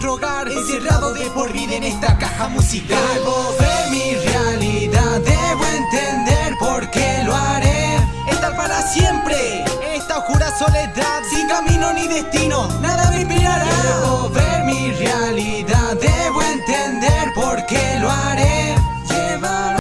nuestro hogar Encerrado de por vida en esta caja musical. Debo ver mi realidad, debo entender por qué lo haré. Estar para siempre esta oscura soledad Sin camino ni destino,